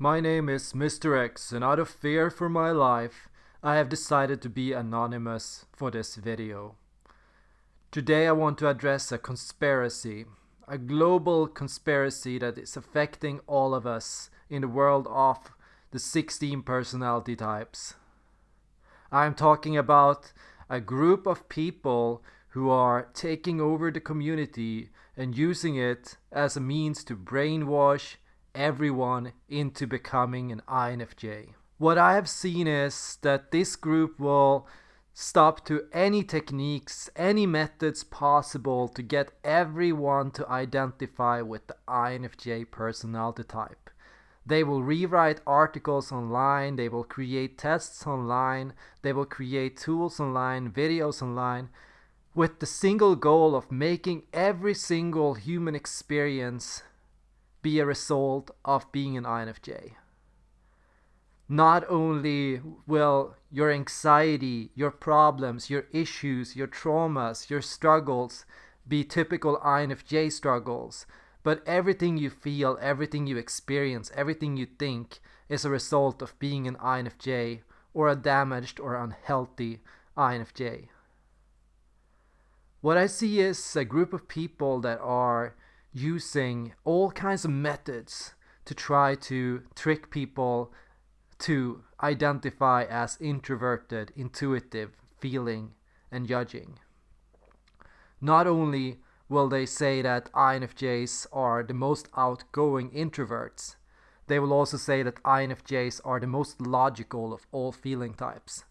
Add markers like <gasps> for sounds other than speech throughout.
My name is Mr. X and out of fear for my life, I have decided to be anonymous for this video. Today I want to address a conspiracy, a global conspiracy that is affecting all of us in the world of the 16 personality types. I'm talking about a group of people who are taking over the community and using it as a means to brainwash everyone into becoming an INFJ. What I have seen is that this group will stop to any techniques, any methods possible to get everyone to identify with the INFJ personality type. They will rewrite articles online, they will create tests online, they will create tools online, videos online, with the single goal of making every single human experience be a result of being an INFJ. Not only will your anxiety, your problems, your issues, your traumas, your struggles be typical INFJ struggles, but everything you feel, everything you experience, everything you think is a result of being an INFJ or a damaged or unhealthy INFJ. What I see is a group of people that are using all kinds of methods to try to trick people to identify as introverted, intuitive, feeling, and judging. Not only will they say that INFJs are the most outgoing introverts, they will also say that INFJs are the most logical of all feeling types.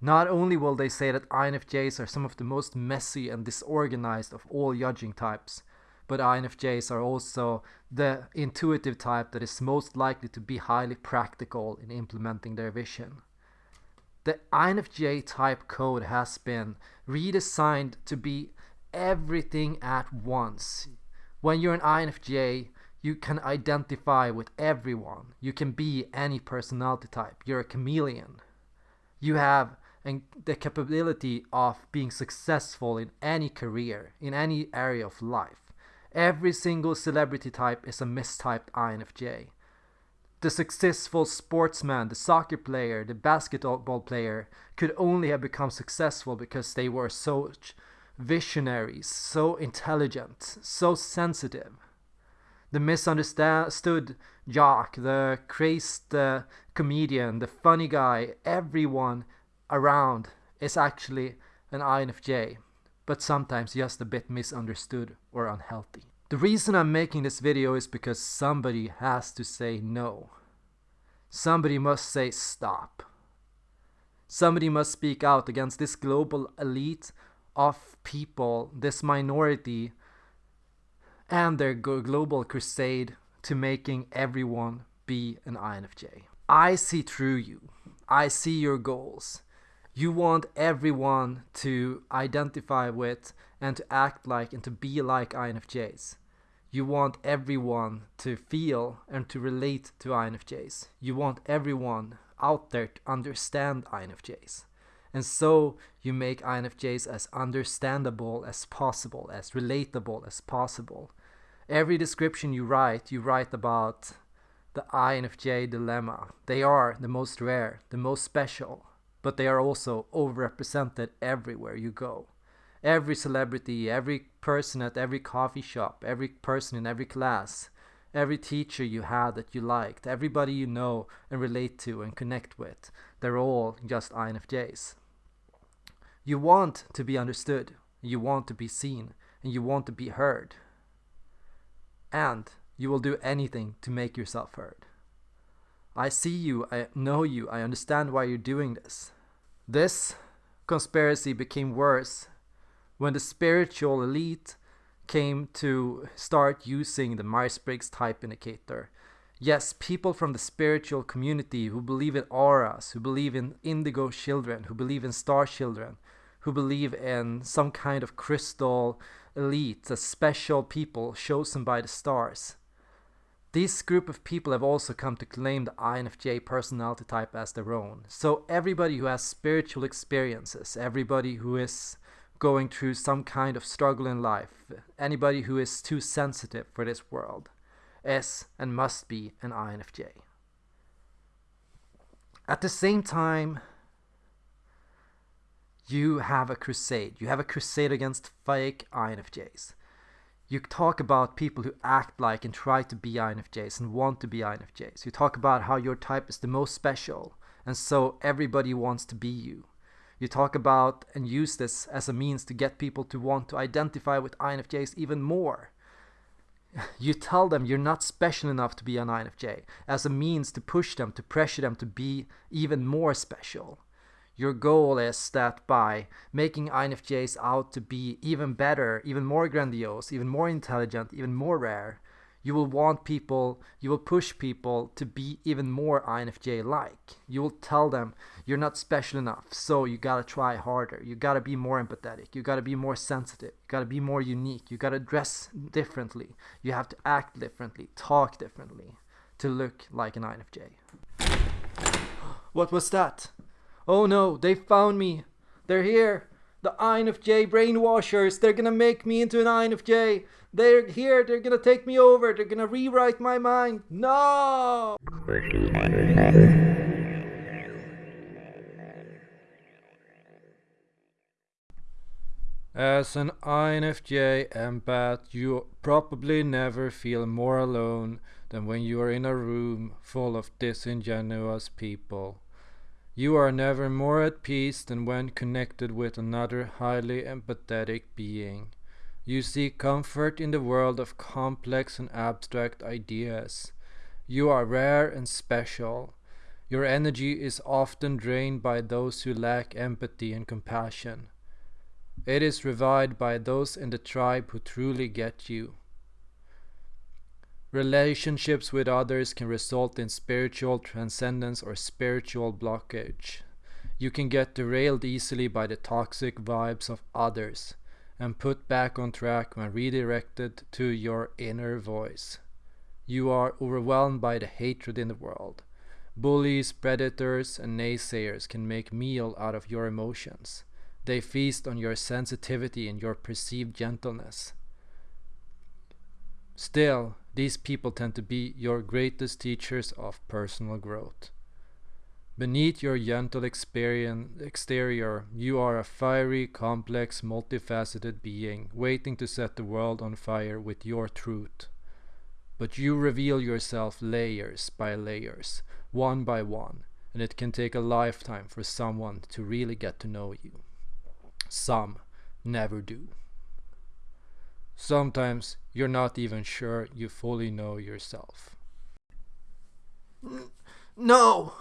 Not only will they say that INFJs are some of the most messy and disorganized of all judging types, but INFJs are also the intuitive type that is most likely to be highly practical in implementing their vision. The INFJ type code has been redesigned to be everything at once. When you're an INFJ, you can identify with everyone. You can be any personality type. You're a chameleon. You have the capability of being successful in any career, in any area of life. Every single celebrity type is a mistyped INFJ. The successful sportsman, the soccer player, the basketball player could only have become successful because they were so visionaries, so intelligent, so sensitive. The misunderstood jock, the crazed uh, comedian, the funny guy, everyone around is actually an INFJ, but sometimes just a bit misunderstood or unhealthy. The reason I'm making this video is because somebody has to say no. Somebody must say stop. Somebody must speak out against this global elite of people, this minority, and their global crusade to making everyone be an INFJ. I see through you. I see your goals you want everyone to identify with and to act like and to be like INFJs. You want everyone to feel and to relate to INFJs. You want everyone out there to understand INFJs. And so you make INFJs as understandable as possible, as relatable as possible. Every description you write, you write about the INFJ dilemma. They are the most rare, the most special, but they are also overrepresented everywhere you go. Every celebrity, every person at every coffee shop, every person in every class, every teacher you had that you liked, everybody you know and relate to and connect with, they're all just INFJs. You want to be understood, you want to be seen, and you want to be heard. And you will do anything to make yourself heard. I see you, I know you, I understand why you're doing this. This conspiracy became worse when the spiritual elite came to start using the Myers-Briggs type indicator. Yes, people from the spiritual community who believe in auras, who believe in indigo children, who believe in star children, who believe in some kind of crystal elite, a special people chosen by the stars. This group of people have also come to claim the INFJ personality type as their own. So everybody who has spiritual experiences, everybody who is going through some kind of struggle in life, anybody who is too sensitive for this world, is and must be an INFJ. At the same time, you have a crusade. You have a crusade against fake INFJs. You talk about people who act like and try to be INFJs and want to be INFJs. You talk about how your type is the most special, and so everybody wants to be you. You talk about and use this as a means to get people to want to identify with INFJs even more. <laughs> You tell them you're not special enough to be an INFJ as a means to push them, to pressure them to be even more special. Your goal is that by making INFJs out to be even better, even more grandiose, even more intelligent, even more rare, you will want people, you will push people to be even more INFJ like. You will tell them you're not special enough, so you gotta try harder. You gotta be more empathetic. You gotta be more sensitive. You gotta be more unique. You gotta dress differently. You have to act differently, talk differently to look like an INFJ. <gasps> What was that? Oh no, they found me. They're here. The INFJ brainwashers. They're gonna make me into an INFJ. They're here. They're gonna take me over. They're gonna rewrite my mind. No! As an INFJ empath, you probably never feel more alone than when you are in a room full of disingenuous people. You are never more at peace than when connected with another highly empathetic being. You seek comfort in the world of complex and abstract ideas. You are rare and special. Your energy is often drained by those who lack empathy and compassion. It is revived by those in the tribe who truly get you. Relationships with others can result in spiritual transcendence or spiritual blockage. You can get derailed easily by the toxic vibes of others and put back on track when redirected to your inner voice. You are overwhelmed by the hatred in the world. Bullies, predators, and naysayers can make meal out of your emotions. They feast on your sensitivity and your perceived gentleness. Still, these people tend to be your greatest teachers of personal growth. Beneath your gentle exterior, you are a fiery, complex, multifaceted being, waiting to set the world on fire with your truth. But you reveal yourself layers by layers, one by one, and it can take a lifetime for someone to really get to know you. Some never do. Sometimes you're not even sure you fully know yourself. No!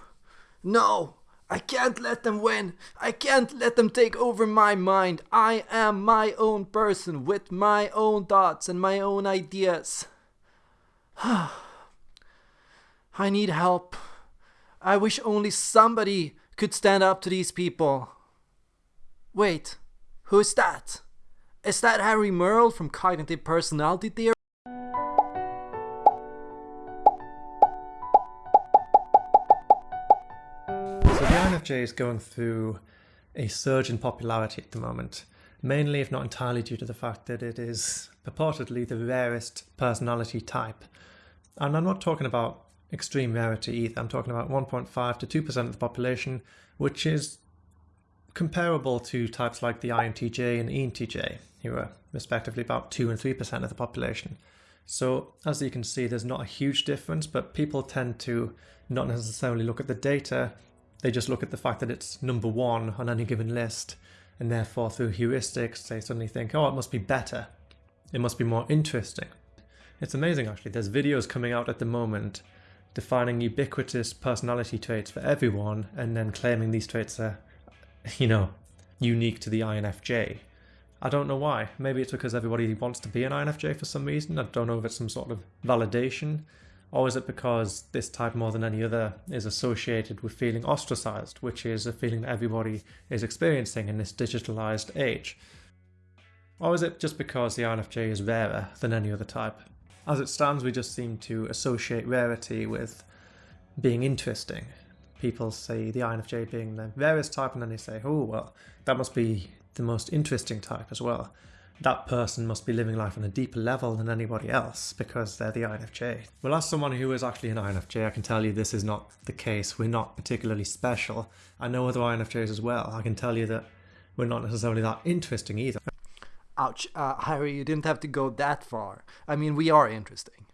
No! I can't let them win! I can't let them take over my mind! I am my own person with my own thoughts and my own ideas. <sighs> I need help. I wish only somebody could stand up to these people. Wait, who's that? Is that Harry Merle from Cognitive Personality Theory? So the INFJ is going through a surge in popularity at the moment, mainly if not entirely due to the fact that it is purportedly the rarest personality type. And I'm not talking about extreme rarity either, I'm talking about 1.5 to 2% of the population, which is comparable to types like the INTJ and ENTJ, who are respectively about 2 and 3% of the population. So as you can see, there's not a huge difference, but people tend to not necessarily look at the data, they just look at the fact that it's number one on any given list, and therefore through heuristics, they suddenly think, oh, it must be better. It must be more interesting. It's amazing actually, there's videos coming out at the moment defining ubiquitous personality traits for everyone and then claiming these traits are <laughs> you know, unique to the INFJ. I don't know why. Maybe it's because everybody wants to be an INFJ for some reason. I don't know if it's some sort of validation. Or is it because this type more than any other is associated with feeling ostracized, which is a feeling that everybody is experiencing in this digitalized age? Or is it just because the INFJ is rarer than any other type? As it stands, we just seem to associate rarity with being interesting, people say the INFJ being the rarest type, and then they say, oh, well, that must be the most interesting type as well. that person must be living life on a deeper level than anybody else because they're the INFJ. Well, as someone who is actually an INFJ, I can tell you this is not the case. We're not particularly special. I know other INFJs as well. I can tell you that we're not necessarily that interesting either. Ouch, uh, Harry, you didn't have to go that far. I mean, we are interesting.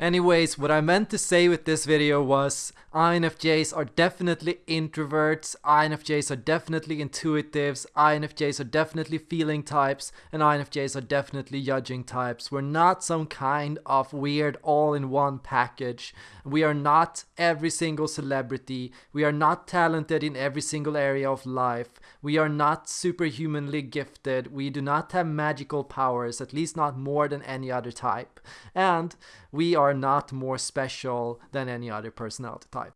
Anyways, what I meant to say with this video was INFJs are definitely introverts, INFJs are definitely intuitives, INFJs are definitely feeling types, and INFJs are definitely judging types. We're not some kind of weird all-in-one package. We are not every single celebrity. We are not talented in every single area of life. We are not superhumanly gifted. We do not have magical powers, at least not more than any other type. And we are not more special than any other personality type.